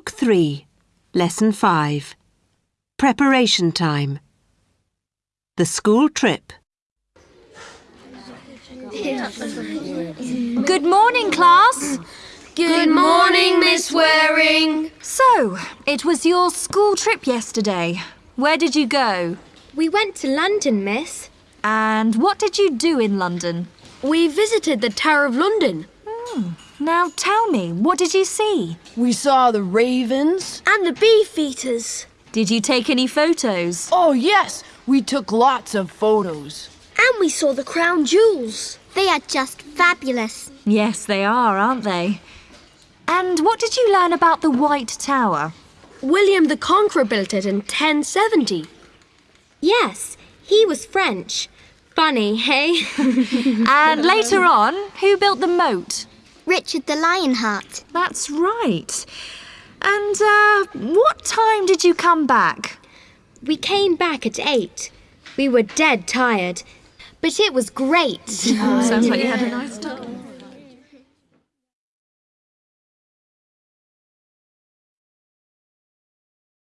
Book 3, Lesson 5. Preparation time. The school trip. Good morning, class. Good morning, Miss Waring. So, it was your school trip yesterday. Where did you go? We went to London, Miss. And what did you do in London? We visited the Tower of London. Hmm. Now tell me, what did you see? We saw the ravens. And the beefeaters. Did you take any photos? Oh, yes, we took lots of photos. And we saw the crown jewels. They are just fabulous. Yes, they are, aren't they? And what did you learn about the White Tower? William the Conqueror built it in 1070. Yes, he was French. Funny, hey? And later on, who built the moat? Richard the Lionheart. That's right. And uh, what time did you come back? We came back at eight. We were dead tired, but it was great. Sounds like you had a nice time.